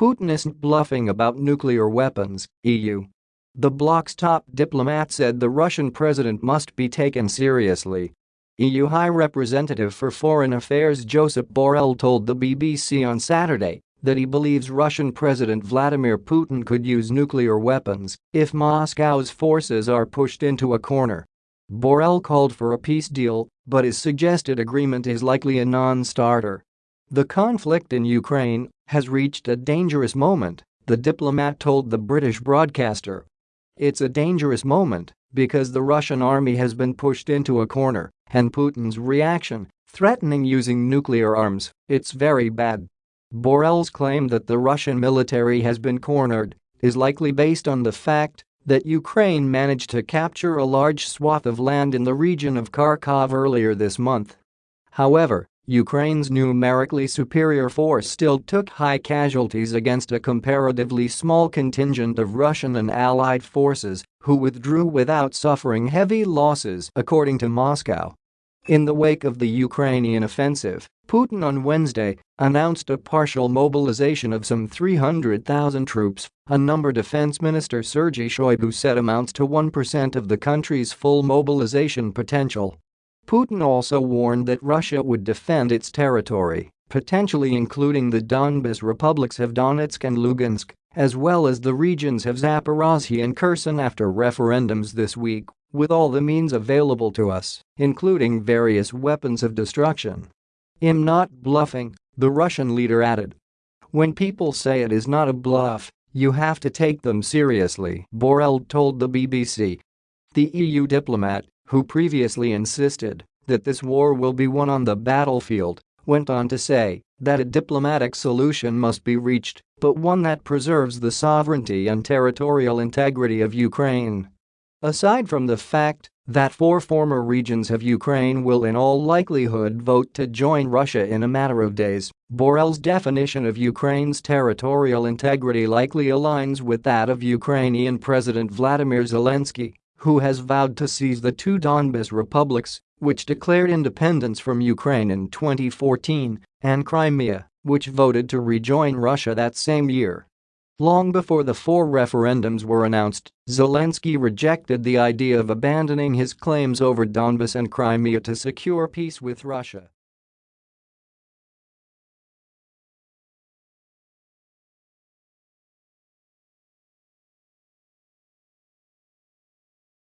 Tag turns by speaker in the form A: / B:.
A: Putin isn't bluffing about nuclear weapons, EU. The bloc's top diplomat said the Russian president must be taken seriously. EU High Representative for Foreign Affairs Josep Borrell told the BBC on Saturday that he believes Russian President Vladimir Putin could use nuclear weapons if Moscow's forces are pushed into a corner. Borrell called for a peace deal, but his suggested agreement is likely a non-starter. The conflict in Ukraine has reached a dangerous moment, the diplomat told the British broadcaster. It's a dangerous moment because the Russian army has been pushed into a corner and Putin's reaction, threatening using nuclear arms, it's very bad. Borrell's claim that the Russian military has been cornered is likely based on the fact that Ukraine managed to capture a large swath of land in the region of Kharkov earlier this month. However, Ukraine's numerically superior force still took high casualties against a comparatively small contingent of Russian and allied forces who withdrew without suffering heavy losses according to Moscow. In the wake of the Ukrainian offensive, Putin on Wednesday announced a partial mobilization of some 300,000 troops, a number Defense Minister Sergei Shoigu said amounts to 1% of the country's full mobilization potential. Putin also warned that Russia would defend its territory, potentially including the Donbas republics of Donetsk and Lugansk, as well as the regions of Zaporozhye and Kherson after referendums this week, with all the means available to us, including various weapons of destruction. I'm not bluffing, the Russian leader added. When people say it is not a bluff, you have to take them seriously, Borrell told the BBC. The EU diplomat, who previously insisted that this war will be won on the battlefield, went on to say that a diplomatic solution must be reached, but one that preserves the sovereignty and territorial integrity of Ukraine. Aside from the fact that four former regions of Ukraine will in all likelihood vote to join Russia in a matter of days, Borrell's definition of Ukraine's territorial integrity likely aligns with that of Ukrainian President Vladimir Zelensky, who has vowed to seize the two Donbas republics, which declared independence from Ukraine in 2014, and Crimea, which voted to rejoin Russia that same year. Long before the four referendums were announced, Zelensky rejected the idea of abandoning his claims over Donbas and Crimea to secure peace with Russia.